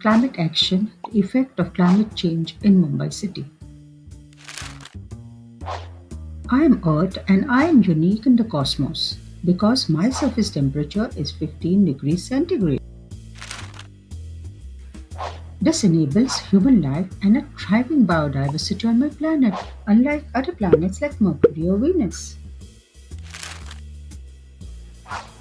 Climate Action The Effect of Climate Change in Mumbai City. I am Earth and I am unique in the cosmos because my surface temperature is 15 degrees centigrade. This enables human life and a thriving biodiversity on my planet, unlike other planets like Mercury or Venus.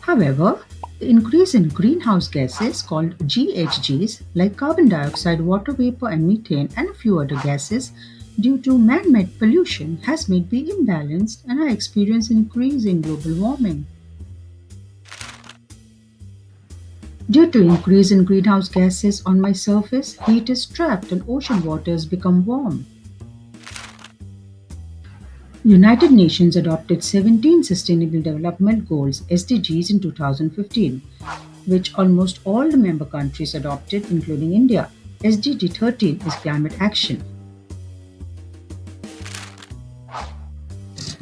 However, increase in greenhouse gases called GHGs like carbon dioxide, water vapor and methane and a few other gases due to man-made pollution has made me imbalanced and I experience increase in global warming. Due to increase in greenhouse gases on my surface, heat is trapped and ocean waters become warm. United Nations adopted 17 Sustainable Development Goals SDGs in 2015, which almost all the member countries adopted including India. SDG 13 is climate action.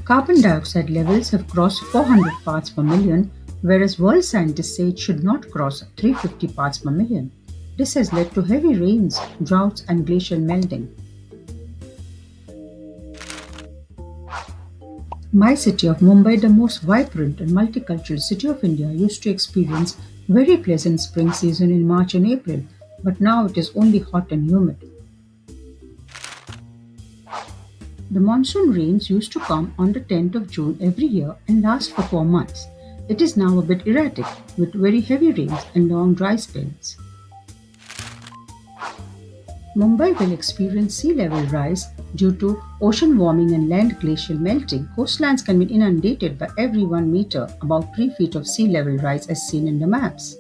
Carbon dioxide levels have crossed 400 parts per million, whereas world scientists say it should not cross 350 parts per million. This has led to heavy rains, droughts, and glacial melting. My city of Mumbai, the most vibrant and multicultural city of India, used to experience very pleasant spring season in March and April, but now it is only hot and humid. The monsoon rains used to come on the 10th of June every year and last for four months. It is now a bit erratic, with very heavy rains and long dry spells. Mumbai will experience sea level rise due to ocean warming and land glacial melting. Coastlines can be inundated by every 1 meter, about 3 feet of sea level rise as seen in the maps.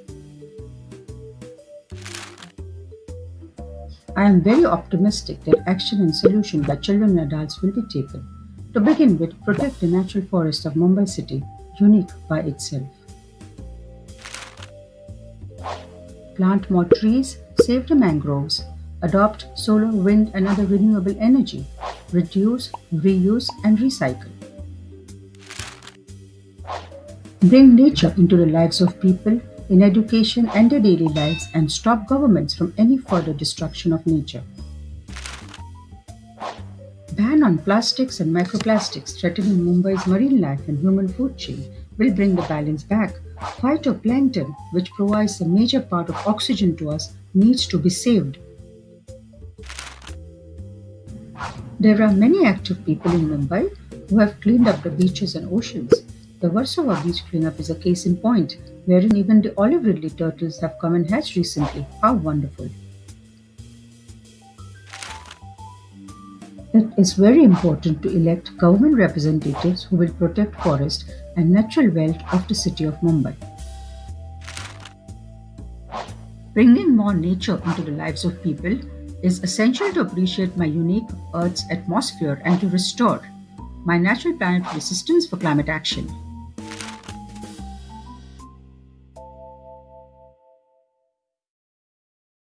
I am very optimistic that action and solution by children and adults will be taken. To begin with, protect the natural forest of Mumbai city, unique by itself. Plant more trees, save the mangroves, adopt solar, wind and other renewable energy, reduce, reuse and recycle. Bring nature into the lives of people in education and their daily lives and stop governments from any further destruction of nature. Ban on plastics and microplastics threatening Mumbai's marine life and human food chain will bring the balance back. Phytoplankton, which provides a major part of oxygen to us, needs to be saved. There are many active people in Mumbai who have cleaned up the beaches and oceans. The Versova beach cleanup is a case in point, wherein even the olive ridley turtles have come and hatched recently. How wonderful! It is very important to elect government representatives who will protect forest and natural wealth of the city of Mumbai. Bringing more nature into the lives of people is essential to appreciate my unique Earth's atmosphere and to restore my natural planet systems for climate action.